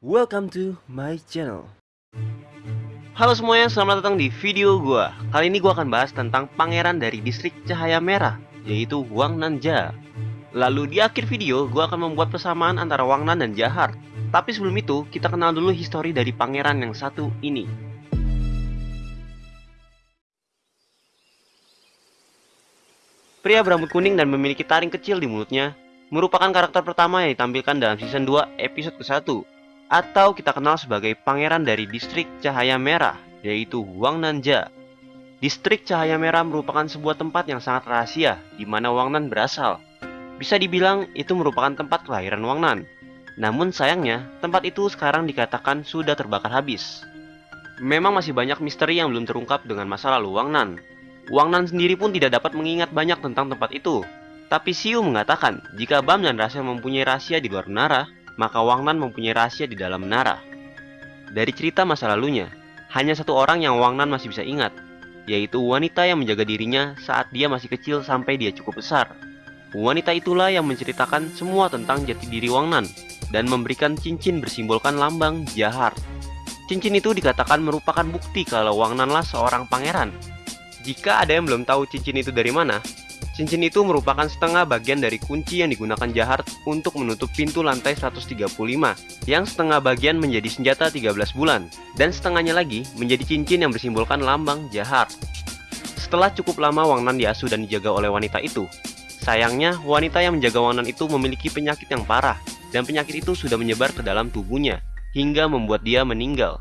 Welcome to my channel. Halo semuanya, selamat datang di video gua. Kali ini gua akan bahas tentang pangeran dari distrik Cahaya Merah, yaitu Wang Nanja. Lalu di akhir video, gua akan membuat persamaan antara Wang Nan dan Jahar. Tapi sebelum itu, kita kenal dulu histori dari pangeran yang satu ini. Pria berambut kuning dan memiliki taring kecil di mulutnya merupakan karakter pertama yang ditampilkan dalam season 2 episode ke-1 atau kita kenal sebagai pangeran dari distrik Cahaya Merah yaitu Wang Nanja. Distrik Cahaya Merah merupakan sebuah tempat yang sangat rahasia di mana Wang Nan berasal. Bisa dibilang itu merupakan tempat kelahiran Wang Nan. Namun sayangnya, tempat itu sekarang dikatakan sudah terbakar habis. Memang masih banyak misteri yang belum terungkap dengan masa lalu Wang Nan. Wang Nan sendiri pun tidak dapat mengingat banyak tentang tempat itu. Tapi Xiu mengatakan, jika Bam dan Rasel mempunyai rahasia di luar menara, maka Wang Nan mempunyai rahasia di dalam menara. Dari cerita masa lalunya, hanya satu orang yang Wang Nan masih bisa ingat, yaitu wanita yang menjaga dirinya saat dia masih kecil sampai dia cukup besar. Wanita itulah yang menceritakan semua tentang jati diri Wang Nan dan memberikan cincin bersimbolkan lambang Jahar. Cincin itu dikatakan merupakan bukti kalau Wang Nanlah seorang pangeran. Jika ada yang belum tahu cincin itu dari mana, cincin itu merupakan setengah bagian dari kunci yang digunakan Jahar untuk menutup pintu lantai 135, yang setengah bagian menjadi senjata 13 bulan, dan setengahnya lagi menjadi cincin yang bersimbolkan lambang Jahar. Setelah cukup lama Wang Nan diasuh dan dijaga oleh wanita itu, sayangnya wanita yang menjaga Wang Nan itu memiliki penyakit yang parah, dan penyakit itu sudah menyebar ke dalam tubuhnya, hingga membuat dia meninggal.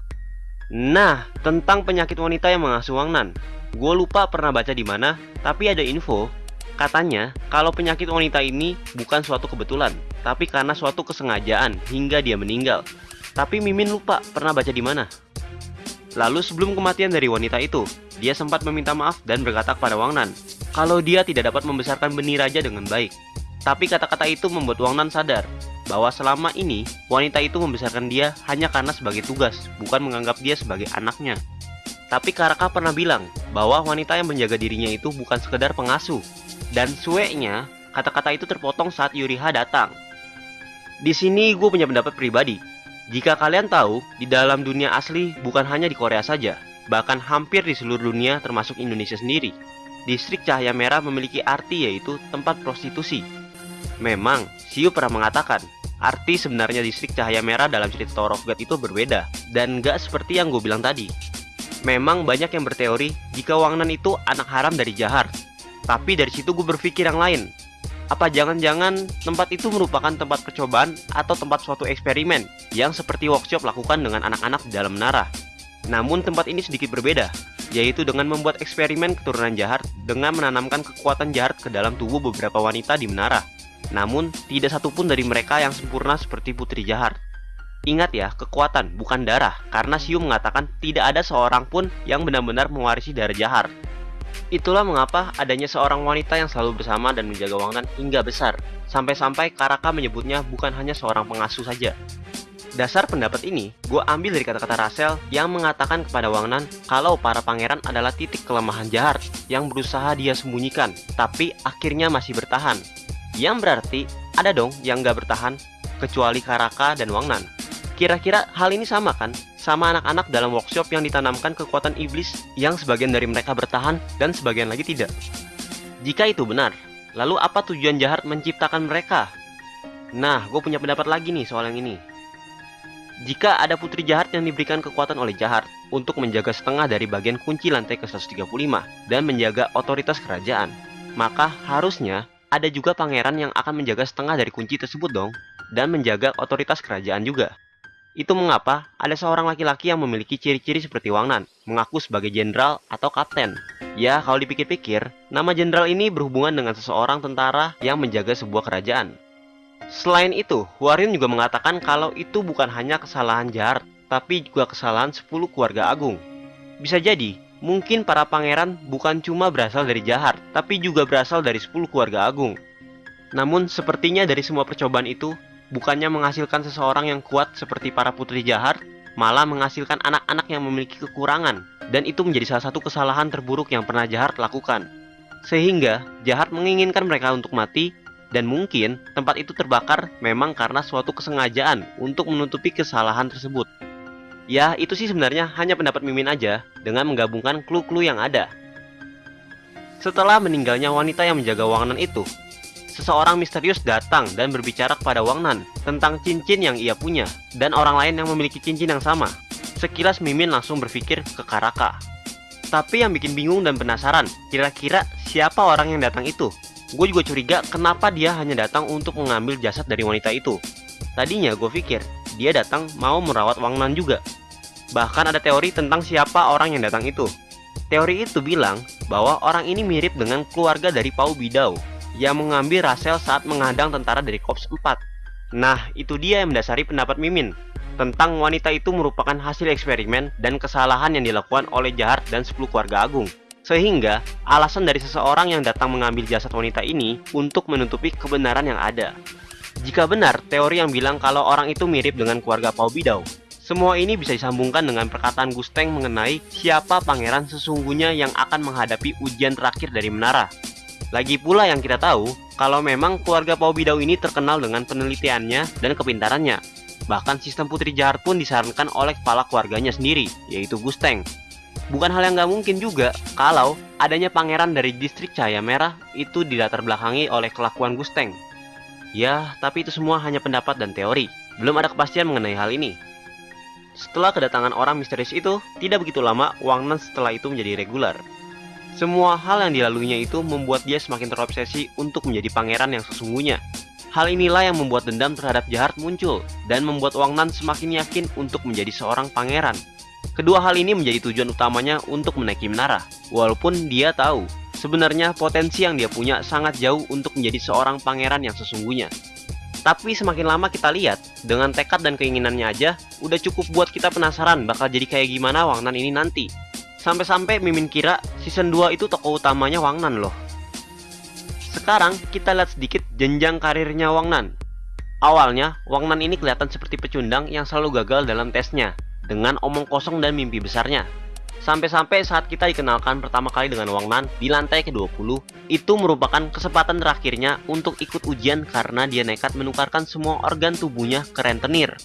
Nah, tentang penyakit wanita yang mengasuh Wang Nan, gue lupa pernah baca di mana, tapi ada info Katanya, kalau penyakit wanita ini bukan suatu kebetulan, tapi karena suatu kesengajaan hingga dia meninggal. Tapi Mimin lupa pernah baca di mana. Lalu sebelum kematian dari wanita itu, dia sempat meminta maaf dan berkata kepada Wang Nan, kalau dia tidak dapat membesarkan benih raja dengan baik. Tapi kata-kata itu membuat Wang Nan sadar bahwa selama ini wanita itu membesarkan dia hanya karena sebagai tugas, bukan menganggap dia sebagai anaknya. Tapi Karaka pernah bilang bahwa wanita yang menjaga dirinya itu bukan sekedar pengasuh, dan sueknya, kata-kata itu terpotong saat Yuriha datang. Di sini gue punya pendapat pribadi. Jika kalian tahu, di dalam dunia asli bukan hanya di Korea saja, bahkan hampir di seluruh dunia termasuk Indonesia sendiri. Distrik Cahaya Merah memiliki arti yaitu tempat prostitusi. Memang, Siu pernah mengatakan, arti sebenarnya distrik Cahaya Merah dalam cerita Tower of itu berbeda, dan gak seperti yang gue bilang tadi. Memang banyak yang berteori jika Wang Nan itu anak haram dari Jahar, tapi dari situ gue berpikir yang lain. Apa jangan-jangan tempat itu merupakan tempat percobaan atau tempat suatu eksperimen yang seperti workshop lakukan dengan anak-anak di dalam menara. Namun tempat ini sedikit berbeda, yaitu dengan membuat eksperimen keturunan jahat dengan menanamkan kekuatan jahat ke dalam tubuh beberapa wanita di menara. Namun, tidak satupun dari mereka yang sempurna seperti Putri Jahat. Ingat ya, kekuatan bukan darah, karena Siu mengatakan tidak ada seorang pun yang benar-benar mewarisi darah Jahar. Itulah mengapa adanya seorang wanita yang selalu bersama dan menjaga Wang Nan hingga besar, sampai-sampai Karaka menyebutnya bukan hanya seorang pengasuh saja. Dasar pendapat ini, gue ambil dari kata-kata Rasel yang mengatakan kepada Wang Nan kalau para pangeran adalah titik kelemahan jahat yang berusaha dia sembunyikan, tapi akhirnya masih bertahan. Yang berarti, ada dong yang gak bertahan, kecuali Karaka dan Wang Nan. Kira-kira hal ini sama kan sama anak-anak dalam workshop yang ditanamkan kekuatan iblis yang sebagian dari mereka bertahan dan sebagian lagi tidak. Jika itu benar, lalu apa tujuan jahat menciptakan mereka? Nah, gue punya pendapat lagi nih soal yang ini. Jika ada putri jahat yang diberikan kekuatan oleh jahat untuk menjaga setengah dari bagian kunci lantai ke-135 dan menjaga otoritas kerajaan, maka harusnya ada juga pangeran yang akan menjaga setengah dari kunci tersebut dong, dan menjaga otoritas kerajaan juga. Itu mengapa ada seorang laki-laki yang memiliki ciri-ciri seperti Wang Nan, mengaku sebagai jenderal atau kapten. Ya, kalau dipikir-pikir, nama jenderal ini berhubungan dengan seseorang tentara yang menjaga sebuah kerajaan. Selain itu, Huarin juga mengatakan kalau itu bukan hanya kesalahan jahat, tapi juga kesalahan 10 keluarga agung. Bisa jadi, mungkin para pangeran bukan cuma berasal dari jahat, tapi juga berasal dari 10 keluarga agung. Namun, sepertinya dari semua percobaan itu, bukannya menghasilkan seseorang yang kuat seperti para putri jahat, malah menghasilkan anak-anak yang memiliki kekurangan, dan itu menjadi salah satu kesalahan terburuk yang pernah jahat lakukan. Sehingga, jahat menginginkan mereka untuk mati, Dan mungkin tempat itu terbakar memang karena suatu kesengajaan untuk menutupi kesalahan tersebut. Ya, itu sih sebenarnya hanya pendapat Mimin aja dengan menggabungkan clue-clue yang ada. Setelah meninggalnya wanita yang menjaga Wang Nan itu, seseorang misterius datang dan berbicara kepada Wang Nan tentang cincin yang ia punya dan orang lain yang memiliki cincin yang sama. Sekilas Mimin langsung berpikir ke Karaka. Tapi yang bikin bingung dan penasaran, kira-kira siapa orang yang datang itu? Gue juga curiga kenapa dia hanya datang untuk mengambil jasad dari wanita itu. Tadinya gue pikir dia datang mau merawat Wang Nan juga. Bahkan ada teori tentang siapa orang yang datang itu. Teori itu bilang bahwa orang ini mirip dengan keluarga dari Pau Bidau yang mengambil Rasel saat menghadang tentara dari Korps 4. Nah, itu dia yang mendasari pendapat Mimin tentang wanita itu merupakan hasil eksperimen dan kesalahan yang dilakukan oleh Jahat dan 10 keluarga agung. Sehingga, alasan dari seseorang yang datang mengambil jasad wanita ini untuk menutupi kebenaran yang ada. Jika benar teori yang bilang kalau orang itu mirip dengan keluarga Pau Bidau, semua ini bisa disambungkan dengan perkataan Gusteng mengenai siapa pangeran sesungguhnya yang akan menghadapi ujian terakhir dari menara. Lagi pula yang kita tahu, kalau memang keluarga Pau Bidau ini terkenal dengan penelitiannya dan kepintarannya. Bahkan sistem Putri Jahat pun disarankan oleh kepala keluarganya sendiri, yaitu Gusteng. Bukan hal yang nggak mungkin juga kalau adanya pangeran dari distrik Cahaya Merah itu dilatar belakangi oleh kelakuan Gusteng. Ya, tapi itu semua hanya pendapat dan teori. Belum ada kepastian mengenai hal ini. Setelah kedatangan orang misterius itu, tidak begitu lama Wang Nan setelah itu menjadi regular. Semua hal yang dilaluinya itu membuat dia semakin terobsesi untuk menjadi pangeran yang sesungguhnya. Hal inilah yang membuat dendam terhadap Jahat muncul dan membuat Wang Nan semakin yakin untuk menjadi seorang pangeran. Kedua hal ini menjadi tujuan utamanya untuk menaiki menara, walaupun dia tahu sebenarnya potensi yang dia punya sangat jauh untuk menjadi seorang pangeran yang sesungguhnya. Tapi semakin lama kita lihat, dengan tekad dan keinginannya aja, udah cukup buat kita penasaran bakal jadi kayak gimana Wang Nan ini nanti. Sampai-sampai Mimin kira season 2 itu tokoh utamanya Wang Nan loh. Sekarang kita lihat sedikit jenjang karirnya Wang Nan. Awalnya, Wang Nan ini kelihatan seperti pecundang yang selalu gagal dalam tesnya, dengan omong kosong dan mimpi besarnya. Sampai-sampai saat kita dikenalkan pertama kali dengan Wang Nan di lantai ke-20, itu merupakan kesempatan terakhirnya untuk ikut ujian karena dia nekat menukarkan semua organ tubuhnya ke rentenir.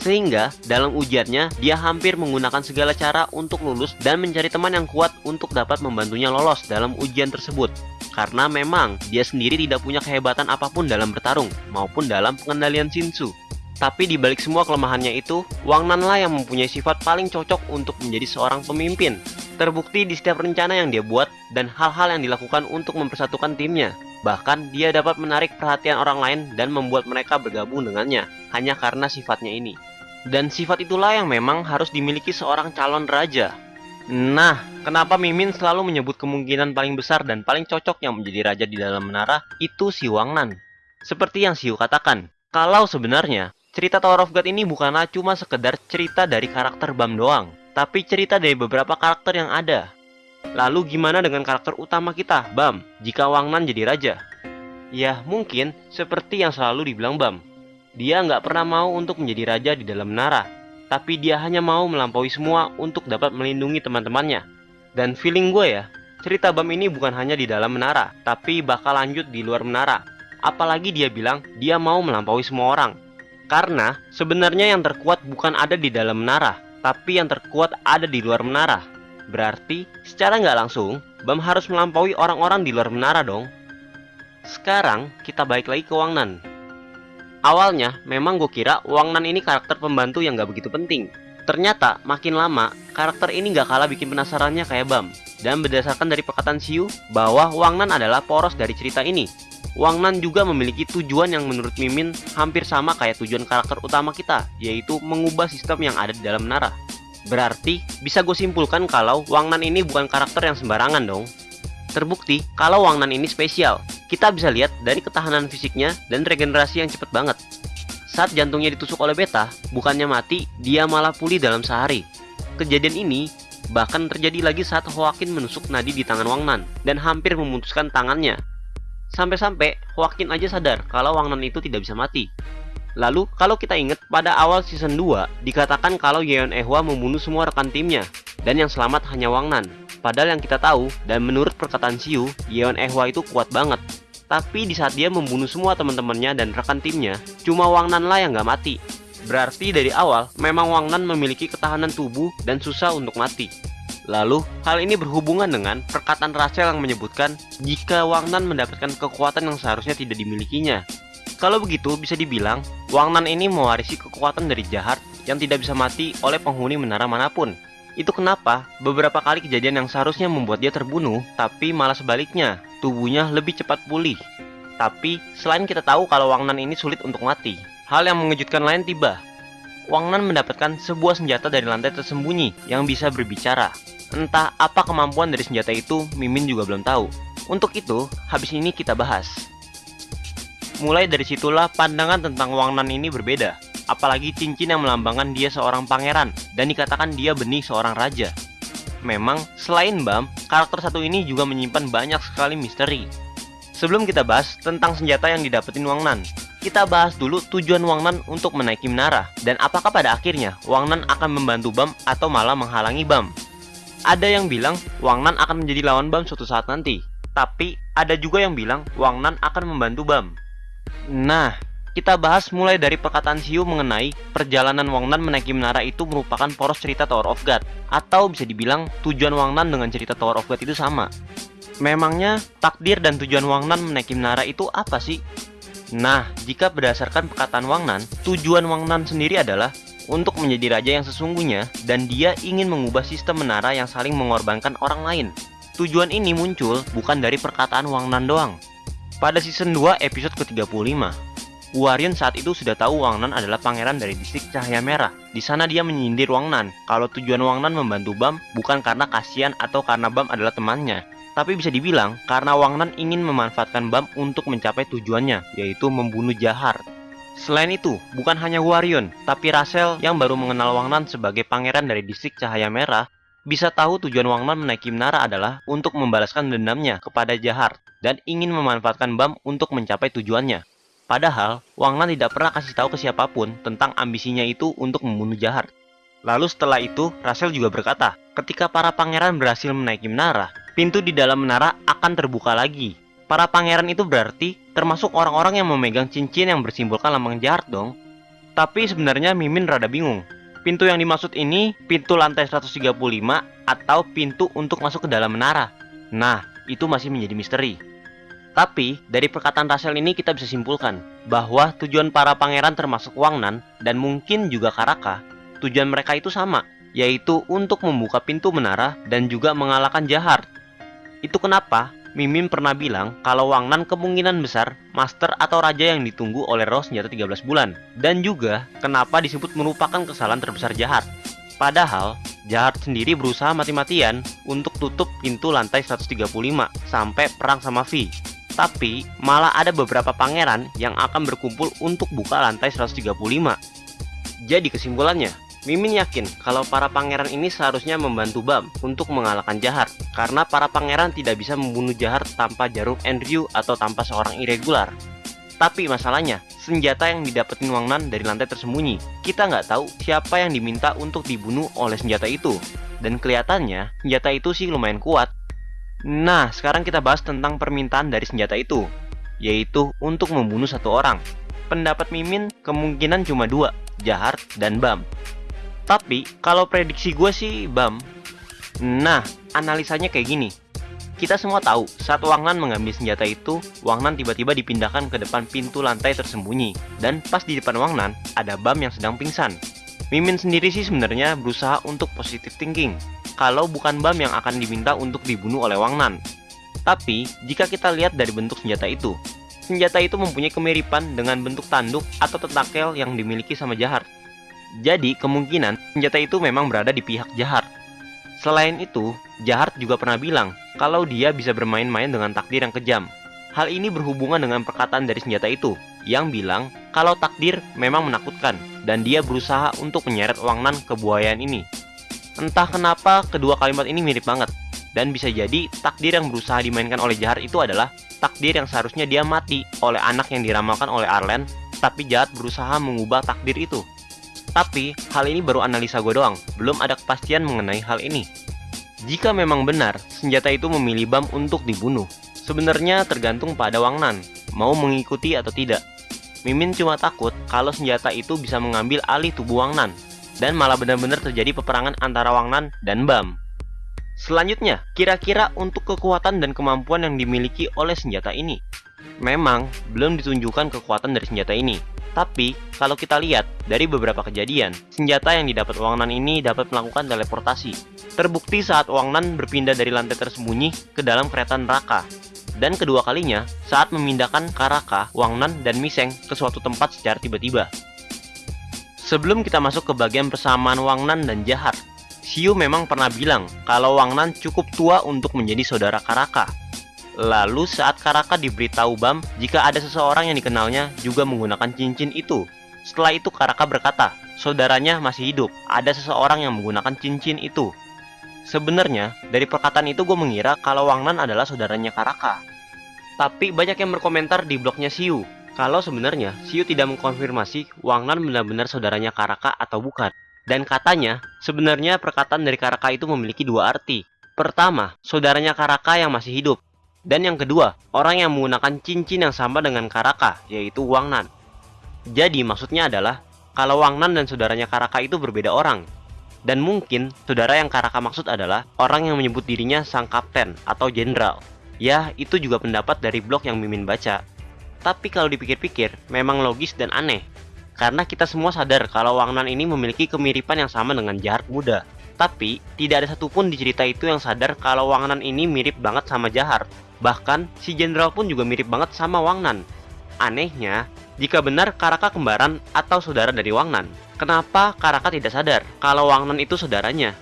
Sehingga dalam ujiannya dia hampir menggunakan segala cara untuk lulus dan mencari teman yang kuat untuk dapat membantunya lolos dalam ujian tersebut. Karena memang dia sendiri tidak punya kehebatan apa pun dalam bertarung maupun dalam pengendalian Shinsu. Tapi di balik semua kelemahannya itu, Wang Nan lah yang mempunyai sifat paling cocok untuk menjadi seorang pemimpin. Terbukti di setiap rencana yang dia buat dan hal-hal yang dilakukan untuk mempersatukan timnya. Bahkan dia dapat menarik perhatian orang lain dan membuat mereka bergabung dengannya, hanya karena sifatnya ini. Dan sifat itulah yang memang harus dimiliki seorang calon raja. Nah, kenapa Mimin selalu menyebut kemungkinan paling besar dan paling cocok yang menjadi raja di dalam menara itu si Wang Nan? Seperti yang Siu katakan, kalau sebenarnya Cerita Tower of God ini bukanlah cuma sekedar cerita dari karakter Bam doang, tapi cerita dari beberapa karakter yang ada. Lalu gimana dengan karakter utama kita, Bam, jika Wang Nan jadi raja? Ya, mungkin seperti yang selalu dibilang Bam. Dia nggak pernah mau untuk menjadi raja di dalam menara, tapi dia hanya mau melampaui semua untuk dapat melindungi teman-temannya. Dan feeling gue ya, cerita Bam ini bukan hanya di dalam menara, tapi bakal lanjut di luar menara. Apalagi dia bilang dia mau melampaui semua orang, karena sebenarnya yang terkuat bukan ada di dalam menara, tapi yang terkuat ada di luar menara. Berarti secara nggak langsung, Bam harus melampaui orang-orang di luar menara dong. Sekarang kita balik lagi ke Wang Nan. Awalnya memang gue kira Wang Nan ini karakter pembantu yang nggak begitu penting. Ternyata makin lama karakter ini nggak kalah bikin penasarannya kayak Bam. Dan berdasarkan dari perkataan Siu bahwa Wang Nan adalah poros dari cerita ini. Wang Nan juga memiliki tujuan yang menurut Mimin hampir sama kayak tujuan karakter utama kita, yaitu mengubah sistem yang ada di dalam menara. Berarti, bisa gue simpulkan kalau Wang Nan ini bukan karakter yang sembarangan dong. Terbukti, kalau Wang Nan ini spesial, kita bisa lihat dari ketahanan fisiknya dan regenerasi yang cepet banget. Saat jantungnya ditusuk oleh beta, bukannya mati, dia malah pulih dalam sehari. Kejadian ini bahkan terjadi lagi saat Hoakin menusuk nadi di tangan Wang Nan dan hampir memutuskan tangannya Sampai-sampai Joaquin aja sadar kalau Wang Nan itu tidak bisa mati. Lalu, kalau kita ingat pada awal season 2, dikatakan kalau Yeon Ehwa membunuh semua rekan timnya, dan yang selamat hanya Wang Nan. Padahal yang kita tahu, dan menurut perkataan Siu, Yeon Ehwa itu kuat banget. Tapi di saat dia membunuh semua teman-temannya dan rekan timnya, cuma Wang Nan lah yang nggak mati. Berarti dari awal, memang Wang Nan memiliki ketahanan tubuh dan susah untuk mati. Lalu, hal ini berhubungan dengan perkataan Rachel yang menyebutkan jika Wang Nan mendapatkan kekuatan yang seharusnya tidak dimilikinya. Kalau begitu, bisa dibilang Wang Nan ini mewarisi kekuatan dari jahat yang tidak bisa mati oleh penghuni menara mana pun. Itu kenapa beberapa kali kejadian yang seharusnya membuat dia terbunuh, tapi malah sebaliknya, tubuhnya lebih cepat pulih. Tapi, selain kita tahu kalau Wang Nan ini sulit untuk mati, hal yang mengejutkan lain tiba. Wang Nan mendapatkan sebuah senjata dari lantai tersembunyi yang bisa berbicara. Entah apa kemampuan dari senjata itu, Mimin juga belum tahu. Untuk itu, habis ini kita bahas. Mulai dari situlah pandangan tentang Wang Nan ini berbeda apalagi cincin yang melambangkan dia seorang pangeran dan dikatakan dia benih seorang raja. Memang, selain Bam, karakter satu ini juga menyimpan banyak sekali misteri. Sebelum kita bahas tentang senjata yang didapetin Wang Nan, kita bahas dulu tujuan Wang Nan untuk menaiki menara, dan apakah pada akhirnya Wang Nan akan membantu Bam atau malah menghalangi Bam. Ada yang bilang Wang Nan akan menjadi lawan Bam suatu saat nanti, tapi ada juga yang bilang Wang Nan akan membantu Bam. Nah, kita bahas mulai dari perkataan Xiu mengenai perjalanan Wang Nan menaiki menara itu merupakan poros cerita Tower of God atau bisa dibilang tujuan Wang Nan dengan cerita Tower of God itu sama. Memangnya takdir dan tujuan Wang Nan menaiki menara itu apa sih? Nah, jika berdasarkan perkataan Wang Nan, tujuan Wang Nan sendiri adalah untuk menjadi raja yang sesungguhnya dan dia ingin mengubah sistem menara yang saling mengorbankan orang lain. Tujuan ini muncul bukan dari perkataan Wang Nan doang. Pada season 2 episode ke-35, Warrior saat itu sudah tahu Wang Nan adalah pangeran dari distrik Cahaya Merah. Di sana dia menyindir Wang Nan kalau tujuan Wang Nan membantu Bam bukan karena kasihan atau karena Bam adalah temannya, tapi bisa dibilang karena Wang Nan ingin memanfaatkan Bam untuk mencapai tujuannya, yaitu membunuh Jahar. Selain itu, bukan hanya Warion, tapi Rasel yang baru mengenal Wang Nan sebagai pangeran dari distrik Cahaya Merah, bisa tahu tujuan Wang Nan menaiki menara adalah untuk membalaskan dendamnya kepada Jahar dan ingin memanfaatkan Bam untuk mencapai tujuannya. Padahal, Wang Nan tidak pernah kasih tahu ke siapa pun tentang ambisinya itu untuk membunuh Jahar. Lalu setelah itu, Rasel juga berkata, ketika para pangeran berhasil menaiki menara, pintu di dalam menara akan terbuka lagi. Para pangeran itu berarti termasuk orang-orang yang memegang cincin yang bersimbolkan lambang Jahar dong. Tapi sebenarnya Mimin rada bingung. Pintu yang dimaksud ini pintu lantai 135 atau pintu untuk masuk ke dalam menara. Nah, itu masih menjadi misteri. Tapi, dari perkataan Rachel ini kita bisa simpulkan bahwa tujuan para pangeran termasuk Wang Nan dan mungkin juga Karaka, tujuan mereka itu sama, yaitu untuk membuka pintu menara dan juga mengalahkan Jahar. Itu kenapa Mimin pernah bilang kalau Wang Nan kemungkinan besar master atau raja yang ditunggu oleh roh senjata 13 bulan. Dan juga kenapa disebut merupakan kesalahan terbesar Jahar. Padahal, Jahar sendiri berusaha mati-matian untuk tutup pintu lantai 135 sampai perang sama V. Tapi malah ada beberapa pangeran yang akan berkumpul untuk buka lantai 135. Jadi kesimpulannya, Mimin yakin kalau para pangeran ini seharusnya membantu Bam untuk mengalahkan Jahar karena para pangeran tidak bisa membunuh Jahar tanpa jarum Andrew atau tanpa seorang irregular. Tapi masalahnya, senjata yang didapetin Wang Nan dari lantai tersembunyi, kita nggak tahu siapa yang diminta untuk dibunuh oleh senjata itu. Dan kelihatannya, senjata itu sih lumayan kuat, Nah, sekarang kita bahas tentang permintaan dari senjata itu, yaitu untuk membunuh satu orang. Pendapat Mimin kemungkinan cuma dua, Jahar dan Bam. Tapi, kalau prediksi gue sih Bam. Nah, analisanya kayak gini. Kita semua tahu, saat Wang Nan mengambil senjata itu, Wang Nan tiba-tiba dipindahkan ke depan pintu lantai tersembunyi. Dan pas di depan Wang Nan, ada Bam yang sedang pingsan. Mimin sendiri sih sebenarnya berusaha untuk positive thinking, kalau bukan Bam yang akan diminta untuk dibunuh oleh Wang Nan. Tapi, jika kita lihat dari bentuk senjata itu, senjata itu mempunyai kemiripan dengan bentuk tanduk atau tentakel yang dimiliki sama Jahar. Jadi, kemungkinan senjata itu memang berada di pihak Jahar. Selain itu, Jahar juga pernah bilang kalau dia bisa bermain-main dengan takdir yang kejam. Hal ini berhubungan dengan perkataan dari senjata itu, yang bilang kalau takdir memang menakutkan, dan dia berusaha untuk menyeret Wang Nan ke buayaan ini. Entah kenapa kedua kalimat ini mirip banget. Dan bisa jadi takdir yang berusaha dimainkan oleh Jahar itu adalah takdir yang seharusnya dia mati oleh anak yang diramalkan oleh Arlen, tapi Jahat berusaha mengubah takdir itu. Tapi, hal ini baru analisa gue doang, belum ada kepastian mengenai hal ini. Jika memang benar, senjata itu memilih Bam untuk dibunuh, Sebenarnya tergantung pada Wang Nan, mau mengikuti atau tidak. Mimin cuma takut kalau senjata itu bisa mengambil alih tubuh Wang Nan, dan malah benar-benar terjadi peperangan antara Wang Nan dan Bam. Selanjutnya, kira-kira untuk kekuatan dan kemampuan yang dimiliki oleh senjata ini. Memang, belum ditunjukkan kekuatan dari senjata ini. Tapi, kalau kita lihat dari beberapa kejadian, senjata yang didapat Wang Nan ini dapat melakukan teleportasi. Terbukti saat Wang Nan berpindah dari lantai tersembunyi ke dalam kereta neraka dan kedua kalinya saat memindahkan Karaka, Wang Nan, dan Miseng ke suatu tempat secara tiba-tiba. Sebelum kita masuk ke bagian persamaan Wang Nan dan Jahat, Xiu memang pernah bilang kalau Wang Nan cukup tua untuk menjadi saudara Karaka. Lalu saat Karaka diberitahu Bam jika ada seseorang yang dikenalnya juga menggunakan cincin itu. Setelah itu Karaka berkata, saudaranya masih hidup, ada seseorang yang menggunakan cincin itu. Sebenarnya, dari perkataan itu gue mengira kalau Wang Nan adalah saudaranya Karaka. Tapi banyak yang berkomentar di blognya Siu, kalau sebenarnya Siu tidak mengkonfirmasi Wang Nan benar-benar saudaranya Karaka atau bukan. Dan katanya, sebenarnya perkataan dari Karaka itu memiliki dua arti. Pertama, saudaranya Karaka yang masih hidup. Dan yang kedua, orang yang menggunakan cincin yang sama dengan Karaka, yaitu Wang Nan. Jadi maksudnya adalah, kalau Wang Nan dan saudaranya Karaka itu berbeda orang, dan mungkin saudara yang Karaka maksud adalah orang yang menyebut dirinya sang kapten atau jenderal. Ya, itu juga pendapat dari blog yang Mimin baca. Tapi kalau dipikir-pikir, memang logis dan aneh. Karena kita semua sadar kalau Wang Nan ini memiliki kemiripan yang sama dengan Jahat muda. Tapi, tidak ada satupun di cerita itu yang sadar kalau Wang Nan ini mirip banget sama Jahar. Bahkan, si jenderal pun juga mirip banget sama Wang Nan. Anehnya, jika benar Karaka kembaran atau saudara dari Wang Nan, Kenapa Karaka tidak sadar kalau Wang Nan itu saudaranya?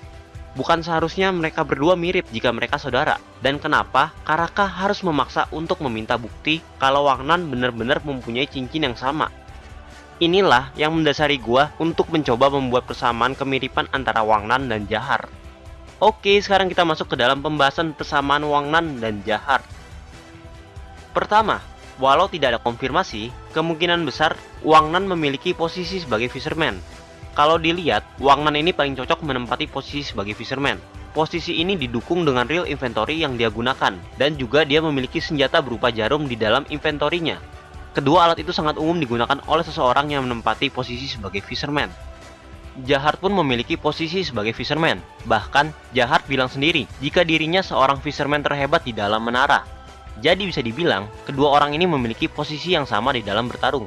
Bukan seharusnya mereka berdua mirip jika mereka saudara. Dan kenapa Karaka harus memaksa untuk meminta bukti kalau Wang Nan benar-benar mempunyai cincin yang sama? Inilah yang mendasari gua untuk mencoba membuat persamaan kemiripan antara Wang Nan dan Jahar. Oke, sekarang kita masuk ke dalam pembahasan persamaan Wang Nan dan Jahar. Pertama, Walau tidak ada konfirmasi, kemungkinan besar Wang Nan memiliki posisi sebagai fisherman. Kalau dilihat, Wang Nan ini paling cocok menempati posisi sebagai fisherman. Posisi ini didukung dengan real inventory yang dia gunakan, dan juga dia memiliki senjata berupa jarum di dalam inventorinya. Kedua alat itu sangat umum digunakan oleh seseorang yang menempati posisi sebagai fisherman. Jahat pun memiliki posisi sebagai fisherman. Bahkan, Jahat bilang sendiri jika dirinya seorang fisherman terhebat di dalam menara. Jadi bisa dibilang, kedua orang ini memiliki posisi yang sama di dalam bertarung.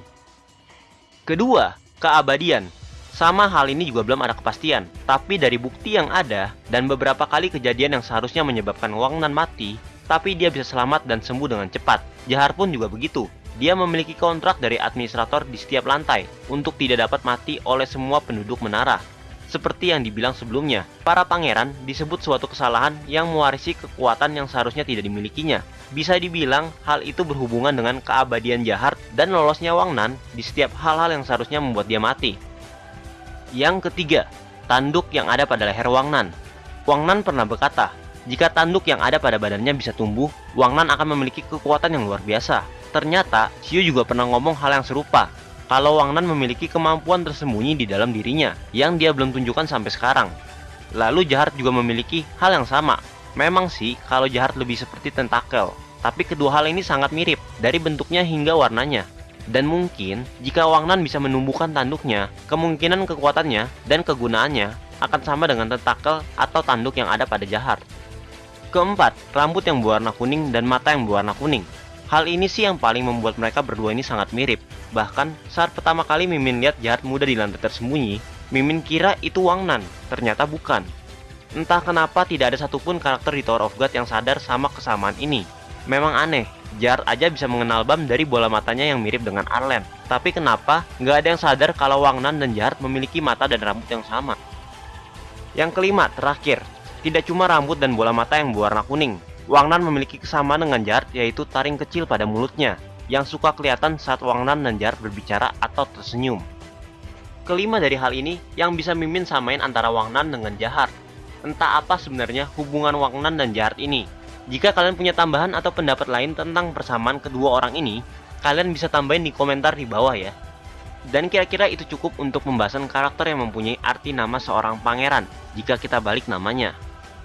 Kedua, keabadian. Sama hal ini juga belum ada kepastian, tapi dari bukti yang ada dan beberapa kali kejadian yang seharusnya menyebabkan Wang Nan mati, tapi dia bisa selamat dan sembuh dengan cepat. Jahar pun juga begitu. Dia memiliki kontrak dari administrator di setiap lantai untuk tidak dapat mati oleh semua penduduk menara. Seperti yang dibilang sebelumnya, para pangeran disebut suatu kesalahan yang mewarisi kekuatan yang seharusnya tidak dimilikinya. Bisa dibilang hal itu berhubungan dengan keabadian jahat dan lolosnya Wang Nan di setiap hal-hal yang seharusnya membuat dia mati. Yang ketiga, tanduk yang ada pada leher Wang Nan. Wang Nan pernah berkata, jika tanduk yang ada pada badannya bisa tumbuh, Wang Nan akan memiliki kekuatan yang luar biasa. Ternyata, Xiu juga pernah ngomong hal yang serupa, kalau Wang Nan memiliki kemampuan tersembunyi di dalam dirinya yang dia belum tunjukkan sampai sekarang. Lalu Jahat juga memiliki hal yang sama. Memang sih kalau Jahat lebih seperti tentakel, tapi kedua hal ini sangat mirip dari bentuknya hingga warnanya. Dan mungkin jika Wang Nan bisa menumbuhkan tanduknya, kemungkinan kekuatannya dan kegunaannya akan sama dengan tentakel atau tanduk yang ada pada Jahat. Keempat, rambut yang berwarna kuning dan mata yang berwarna kuning. Hal ini sih yang paling membuat mereka berdua ini sangat mirip. Bahkan saat pertama kali Mimin lihat jahat muda di lantai tersembunyi, Mimin kira itu Wang Nan, ternyata bukan. Entah kenapa tidak ada satupun karakter di Tower of God yang sadar sama kesamaan ini. Memang aneh, Jahat aja bisa mengenal Bam dari bola matanya yang mirip dengan Arlen. Tapi kenapa nggak ada yang sadar kalau Wang Nan dan Jahat memiliki mata dan rambut yang sama? Yang kelima, terakhir, tidak cuma rambut dan bola mata yang berwarna kuning, Wang Nan memiliki kesamaan dengan Jahat yaitu taring kecil pada mulutnya yang suka kelihatan saat Wang Nan dan Jahat berbicara atau tersenyum. Kelima dari hal ini yang bisa Mimin samain antara Wang Nan dengan Jahat. Entah apa sebenarnya hubungan Wang Nan dan Jahat ini. Jika kalian punya tambahan atau pendapat lain tentang persamaan kedua orang ini, kalian bisa tambahin di komentar di bawah ya. Dan kira-kira itu cukup untuk pembahasan karakter yang mempunyai arti nama seorang pangeran jika kita balik namanya.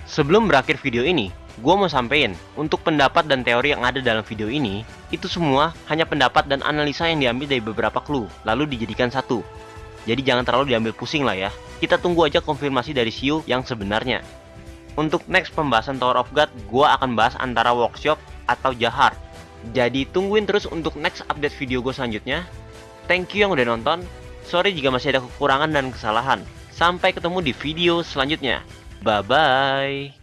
Sebelum berakhir video ini, Gue mau sampein, untuk pendapat dan teori yang ada dalam video ini, itu semua hanya pendapat dan analisa yang diambil dari beberapa clue, lalu dijadikan satu. Jadi jangan terlalu diambil pusing lah ya. Kita tunggu aja konfirmasi dari Siu yang sebenarnya. Untuk next pembahasan Tower of God, gue akan bahas antara workshop atau jahar. Jadi tungguin terus untuk next update video gue selanjutnya. Thank you yang udah nonton. Sorry jika masih ada kekurangan dan kesalahan. Sampai ketemu di video selanjutnya. Bye-bye.